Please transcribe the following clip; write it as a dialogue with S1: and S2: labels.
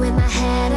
S1: In my head